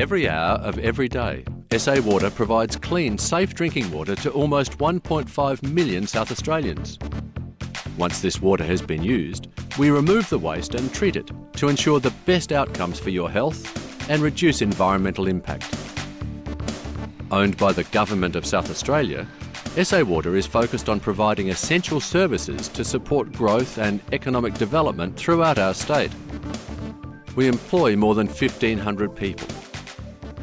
Every hour of every day, SA Water provides clean, safe drinking water to almost 1.5 million South Australians. Once this water has been used, we remove the waste and treat it to ensure the best outcomes for your health and reduce environmental impact. Owned by the Government of South Australia, SA Water is focused on providing essential services to support growth and economic development throughout our state. We employ more than 1,500 people,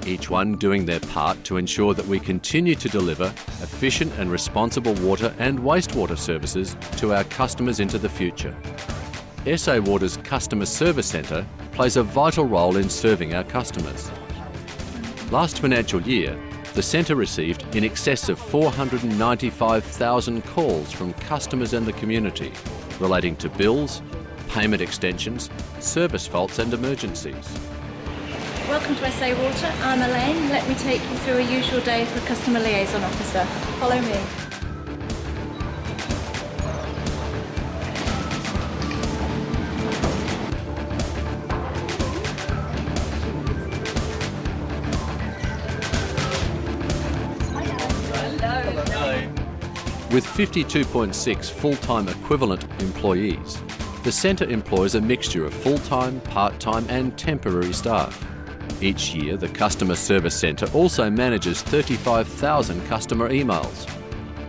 each one doing their part to ensure that we continue to deliver efficient and responsible water and wastewater services to our customers into the future. SA Water's Customer Service Centre plays a vital role in serving our customers. Last financial year, the centre received in excess of 495,000 calls from customers and the community relating to bills, payment extensions, service faults and emergencies. Welcome to SA Water. I'm Elaine. Let me take you through a usual day for a customer liaison officer. Follow me. With 52.6 full-time equivalent employees, the centre employs a mixture of full-time, part-time and temporary staff. Each year, the Customer Service Centre also manages 35,000 customer emails,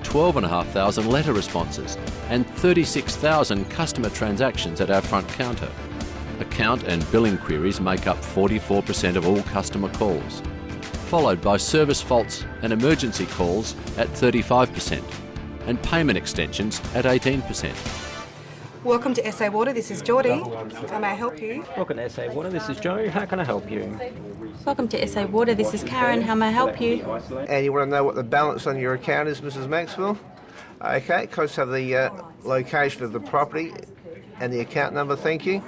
12,500 letter responses and 36,000 customer transactions at our front counter. Account and billing queries make up 44% of all customer calls, followed by service faults and emergency calls at 35% and payment extensions at 18%. Welcome to SA Water. This is Geordie. How may I help you? Welcome to SA Water. This is Joe. How can I help you? Welcome to SA Water. This is Karen. How may I help you? And you want to know what the balance on your account is, Mrs. Maxwell? Okay, can I have the uh, location of the property and the account number, thank you.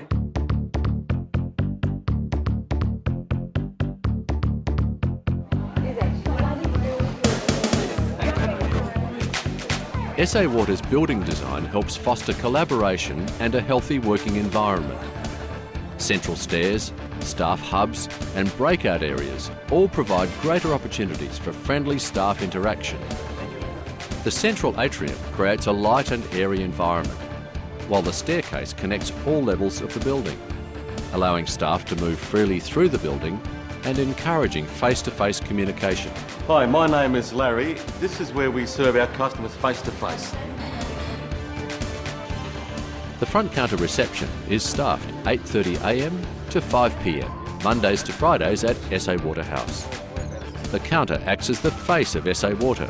SA Water's building design helps foster collaboration and a healthy working environment. Central stairs, staff hubs and breakout areas all provide greater opportunities for friendly staff interaction. The central atrium creates a light and airy environment, while the staircase connects all levels of the building, allowing staff to move freely through the building and encouraging face-to-face communication. Hi, my name is Larry. This is where we serve our customers face to face. The front counter reception is staffed 8.30am to 5pm, Mondays to Fridays at SA Water House. The counter acts as the face of SA Water,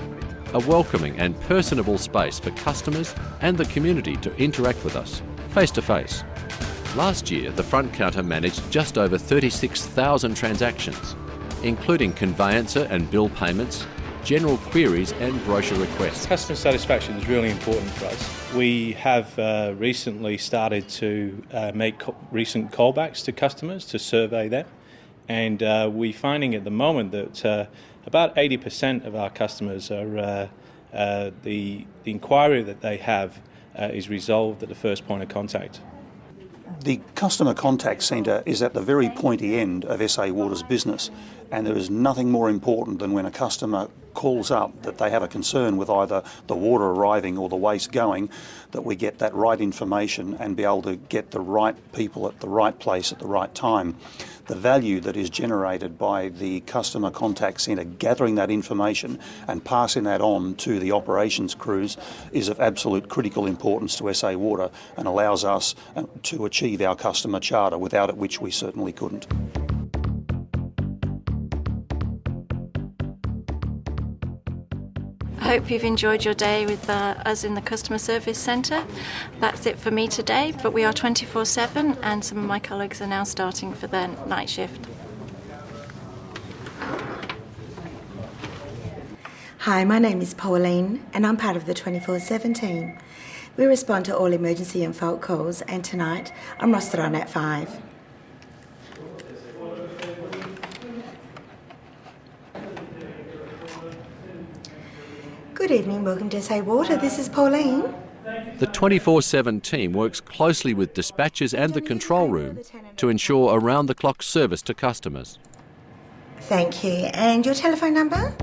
a welcoming and personable space for customers and the community to interact with us, face to face. Last year, the front counter managed just over 36,000 transactions, including conveyancer and bill payments, general queries and brochure requests. Customer satisfaction is really important for us. We have uh, recently started to uh, make co- recent callbacks to customers to survey them, and uh, we're finding at the moment that uh, about 80% of our customers are uh, uh, the, the inquiry that they have is resolved at the first point of contact. The customer contact centre is at the very pointy end of SA Water's business, and there is nothing more important than when a customer calls up that they have a concern with either the water arriving or the waste going, that we get that right information and be able to get the right people at the right place at the right time the value that is generated by the customer contact centre gathering that information and passing that on to the operations crews is of absolute critical importance to SA Water and allows us uh, to achieve our customer charter, without it which we certainly couldn't. I hope you've enjoyed your day with uh, us in the Customer Service Centre. That's it for me today, but we are 24 7 and some of my colleagues are now starting for their night shift. Hi, my name is Pauline and I'm part of the 24 7 team. We respond to all emergency and fault calls, and tonight I'm rostered on at 5. Good evening, welcome to SA Water. This is Pauline. The 24 7 team works closely with dispatchers and the control room to ensure around the clock service to customers. Thank you. And your telephone number?